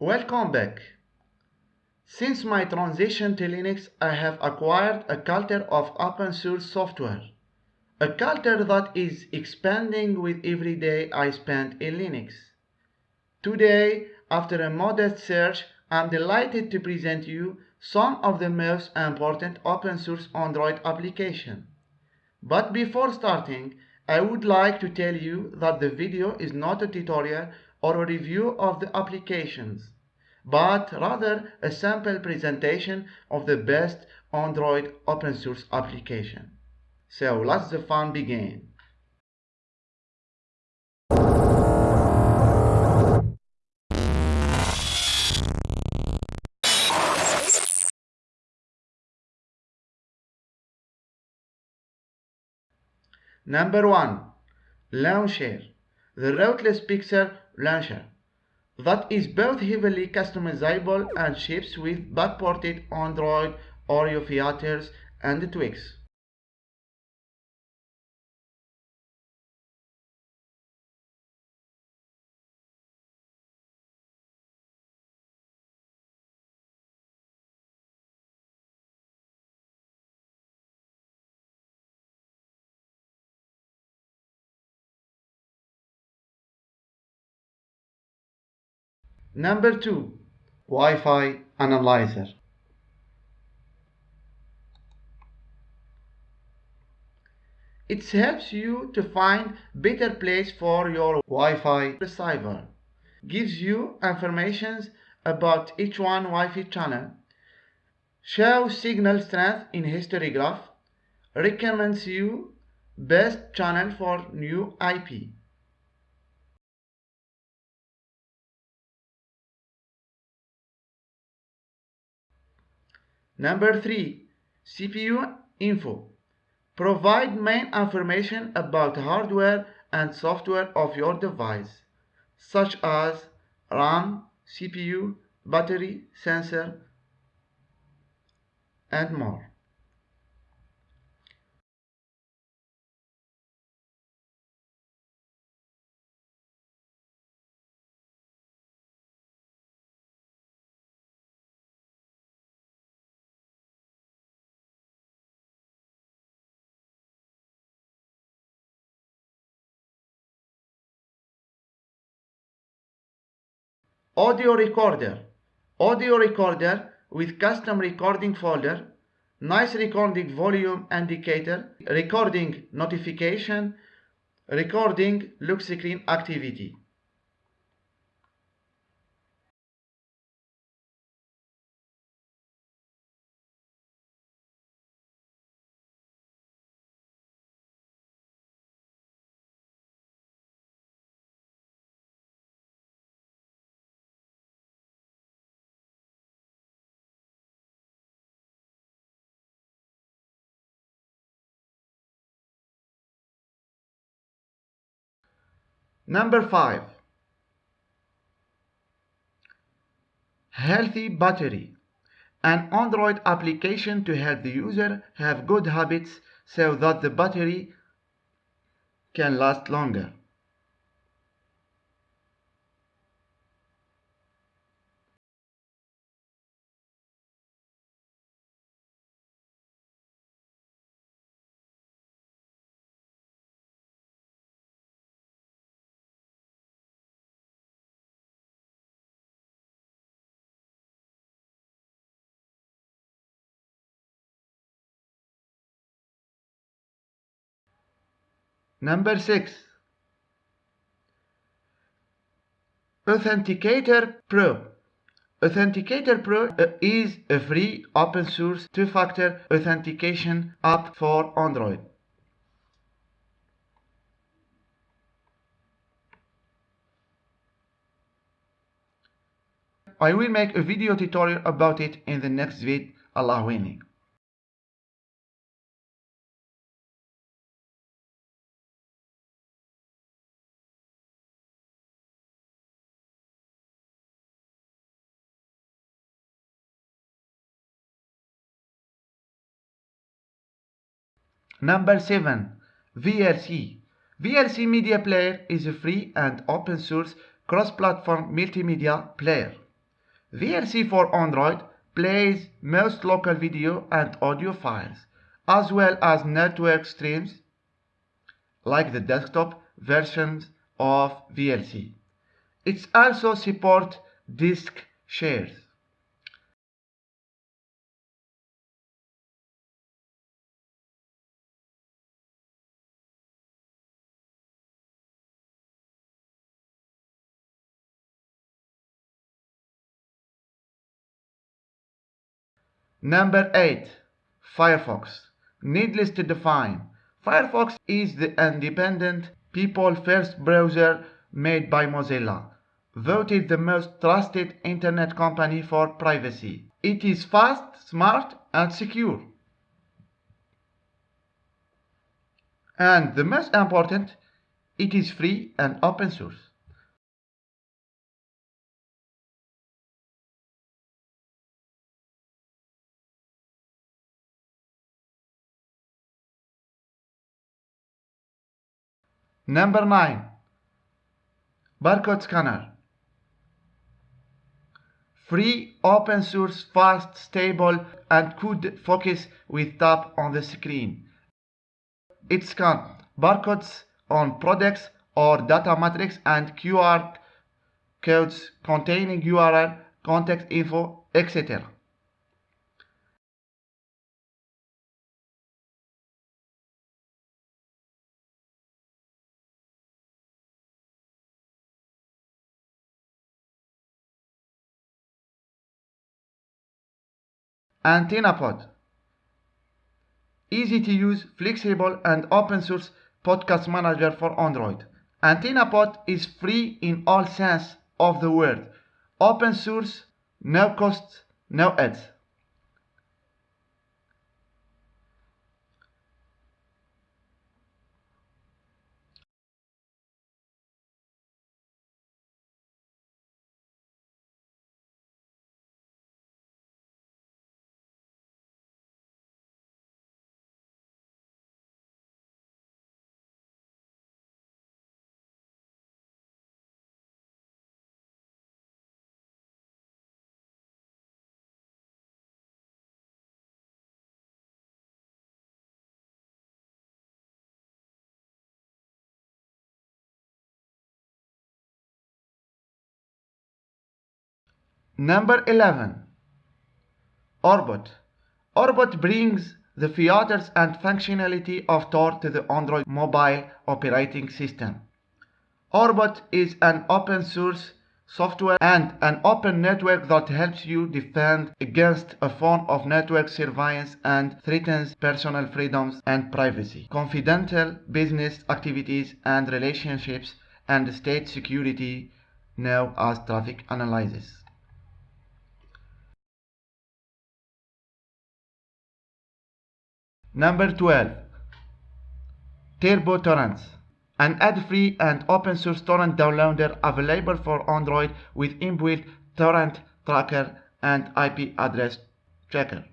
Welcome back. Since my transition to Linux, I have acquired a culture of open source software. A culture that is expanding with every day I spend in Linux. Today, after a modest search, I'm delighted to present you some of the most important open source Android applications. But before starting, I would like to tell you that the video is not a tutorial or a review of the applications, but rather a sample presentation of the best Android open source application. So let's the fun begin. Number 1. Launcher. The Rootless Pixel Launcher. That is both heavily customizable and ships with backported Android Oreo features and tweaks. Number 2. Wi-Fi Analyzer. It helps you to find better place for your Wi-Fi receiver. Gives you information about each one Wi-Fi channel. Shows signal strength in history graph. Recommends you best channel for new IP. Number 3. CPU info. Provide main information about hardware and software of your device, such as RAM, CPU, battery, sensor, and more. Audio recorder. Audio recorder with custom recording folder. Nice recording volume indicator. Recording notification. Recording lock screen activity Number 5. Healthy battery. An Android application to help the user have good habits so that the battery can last longer. Number 6. Authenticator Pro. Authenticator Pro uh, is a free open source two-factor authentication app for Android. I will make a video tutorial about it in the next vid, Allah willing. Number 7. VLC. VLC Media Player is a free and open source cross-platform multimedia player. VLC for Android plays most local video and audio files, as well as network streams like the desktop versions of VLC. It also supports disk shares. Number 8. Firefox. Needless to define, Firefox is the independent people-first browser made by Mozilla, voted the most trusted internet company for privacy. It is fast, smart, and secure. And the most important, it is free and open source. Number 9. Barcode Scanner. Free, open source, fast, stable, and could focus with tap on the screen. It scans barcodes on products or data matrix and QR codes containing URL, contact info, etc. AntennaPod. Easy to use, flexible, and open source podcast manager for Android. AntennaPod is free in all sense of the word. Open source, no cost, no ads. Number 11. Orbot. Orbot brings the features and functionality of Tor to the Android mobile operating system. Orbot is an open source software and an open network that helps you defend against a form of network surveillance and threatens personal freedoms and privacy, confidential business activities and relationships, and state security known as traffic analysis. Number 12. Turbo Torrents. An ad-free and open-source torrent downloader available for Android with inbuilt torrent tracker and IP address tracker.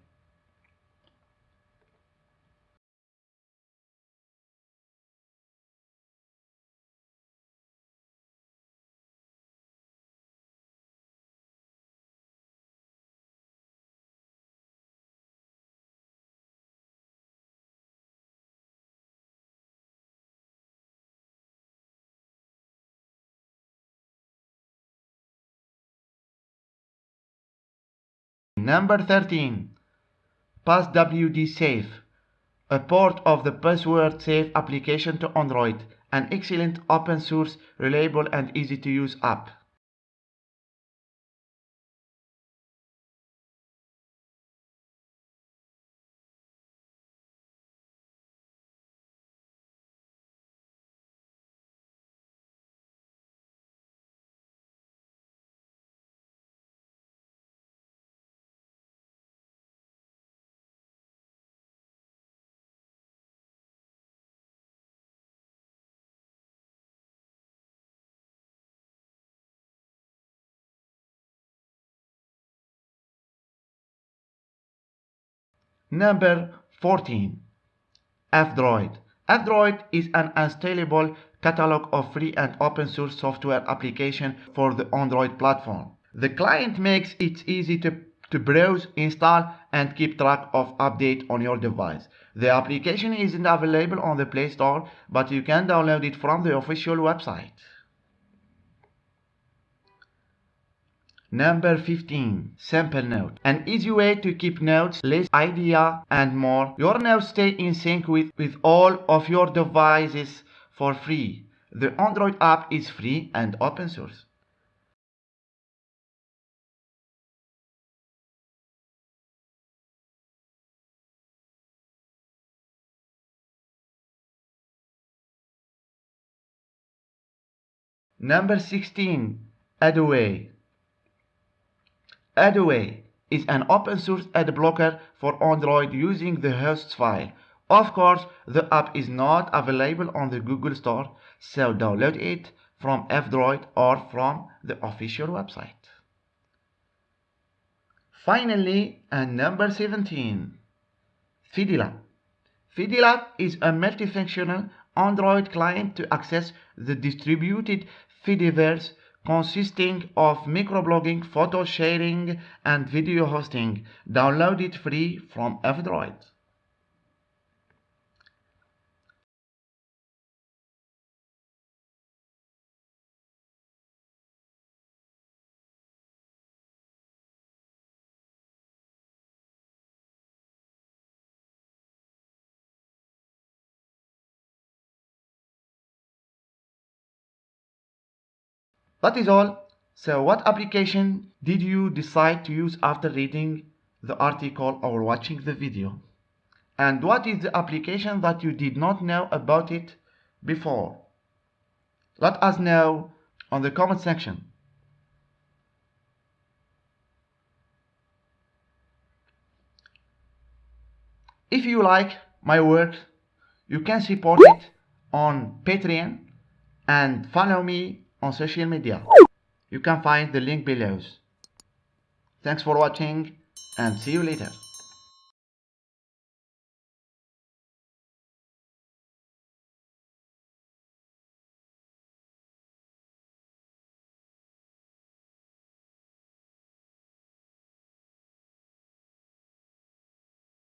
Number 13. PassWD Safe, a port of the password safe application to Android, an excellent open source, reliable and easy to use app. Number 14. F-Droid. F-Droid is an installable catalog of free and open source software application for the Android platform. The client makes it easy to, to browse, install, and keep track of update on your device. The application isn't available on the Play Store, but you can download it from the official website. Number 15. Simple Note. An easy way to keep notes, list, idea, and more. Your notes stay in sync with, with all of your devices for free. The Android app is free and open source. Number 16. AdAway. AdAway is an open source ad blocker for Android using the hosts file. Of course, the app is not available on the Google Store, so download it from F-Droid or from the official website. Finally, and number 17, Fedilab. Fedilab is a multifunctional Android client to access the distributed Fediverse consisting of microblogging, photo sharing, and video hosting. Download it free from F-Droid. That is all. So what application did you decide to use after reading the article or watching the video? And what is the application that you did not know about it before? Let us know on the comment section. If you like my work, you can support it on Patreon and follow me on social media. You can find the link below. Thanks for watching and see you later.